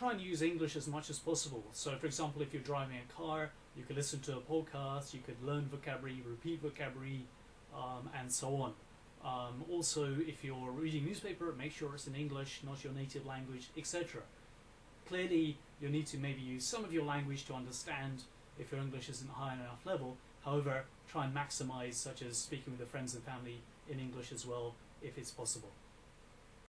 try and use English as much as possible. So, for example, if you're driving a car, you could listen to a podcast, you could learn vocabulary, repeat vocabulary, um, and so on. Um, also, if you're reading newspaper, make sure it's in English, not your native language, etc. Clearly, you'll need to maybe use some of your language to understand if your English isn't high enough level. However, try and maximize, such as speaking with your friends and family in English as well, if it's possible.